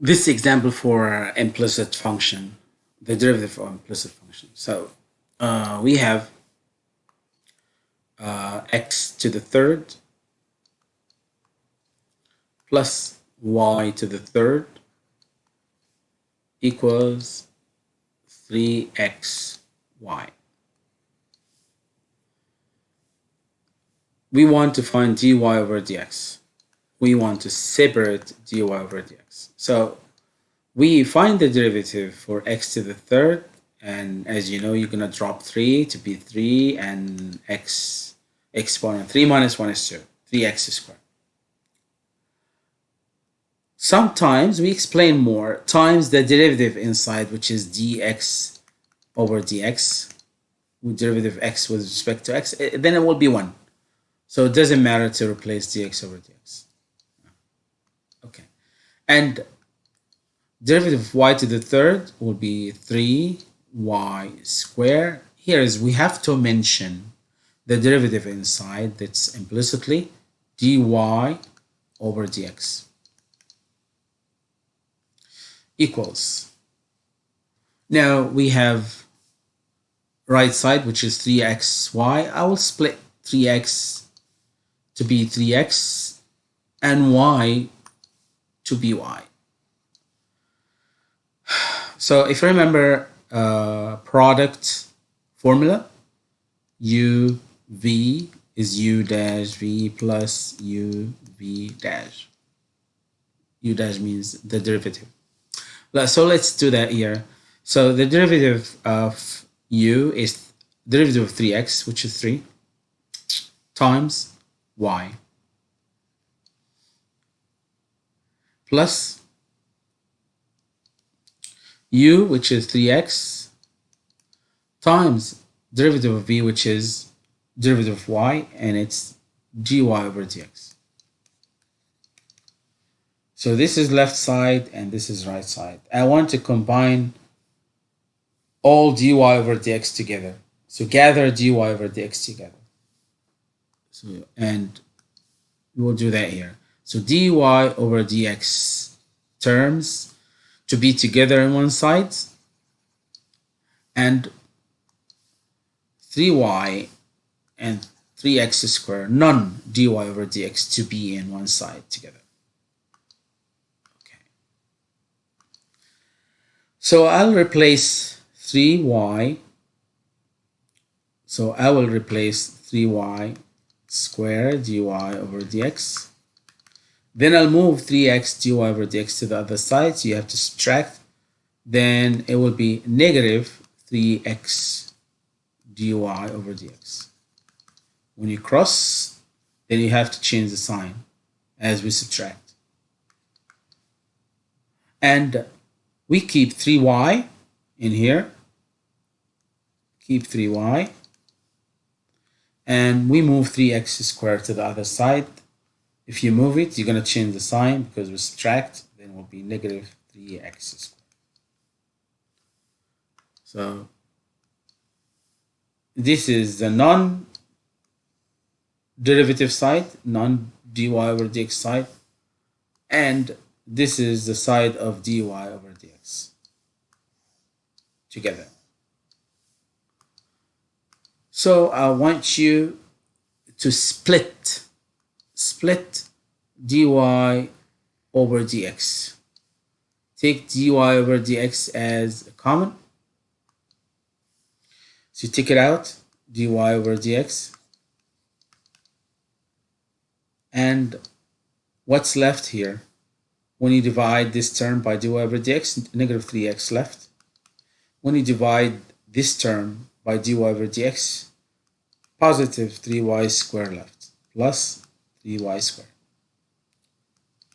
this example for implicit function, the derivative of implicit function. So uh, we have uh, x to the third plus y to the third equals 3xy. We want to find dy over dx. We want to separate dy over dx. So we find the derivative for x to the third and as you know you're gonna drop 3 to be 3 and x exponent 3 minus 1 is 2 3x squared. Sometimes we explain more times the derivative inside which is dx over dx with derivative x with respect to x eh, then it will be 1 so it doesn't matter to replace dx over dx and derivative of y to the third will be 3 y square. Here is we have to mention the derivative inside that's implicitly dy over dx equals. Now we have right side which is 3xy. I will split 3x to be 3x and y to be y. So if you remember uh, product formula u v is u dash v plus u v dash. U dash means the derivative. So let's do that here. So the derivative of u is derivative of 3x which is 3 times y plus u, which is 3x, times derivative of v, which is derivative of y, and it's dy over dx. So this is left side and this is right side. I want to combine all dy over dx together. So gather dy over dx together. So and we will do that here. So dy over dx terms to be together on one side and 3y and 3x squared none dy over dx to be in one side together. Okay. So I'll replace 3y so I will replace 3y squared dy over dx then I'll move 3x dy over dx to the other side. So you have to subtract. Then it will be negative 3x dy over dx. When you cross, then you have to change the sign as we subtract. And we keep 3y in here. Keep 3y. And we move 3x squared to the other side if you move it, you're going to change the sign because we subtract, then it will be negative 3x squared. So this is the non-derivative side, non-dy over dx side, and this is the side of dy over dx together. So I want you to split split dy over dx. Take dy over dx as a common. So you take it out, dy over dx. And what's left here? When you divide this term by dy over dx, negative 3x left. When you divide this term by dy over dx, positive 3y squared left, plus 3y squared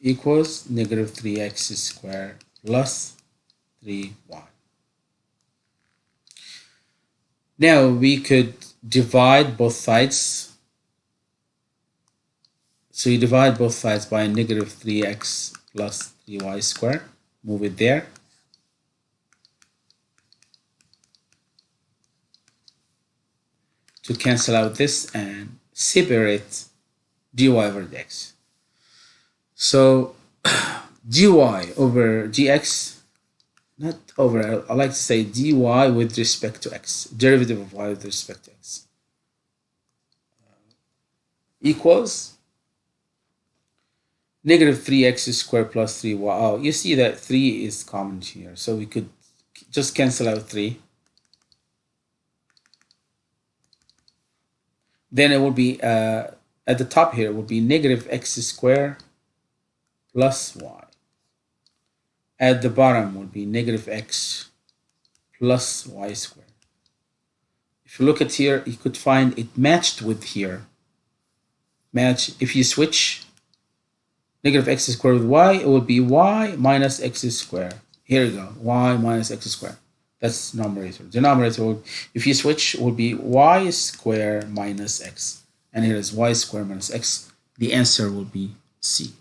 equals negative 3x squared plus 3y. Now we could divide both sides. So you divide both sides by negative 3x plus 3y squared. Move it there. To cancel out this and separate dy over dx. So dy over dx, not over, I like to say dy with respect to x, derivative of y with respect to x, equals negative 3x squared plus 3y. Oh, you see that 3 is common here, so we could just cancel out 3. Then it will be, uh, at the top here, would be negative x squared plus y. At the bottom would be negative x plus y squared. If you look at here, you could find it matched with here. Match, if you switch negative x squared with y, it would be y minus x squared. Here we go, y minus x squared. That's numerator. Denominator, if you switch, would be y squared minus x. And here is y squared minus x. The answer will be C.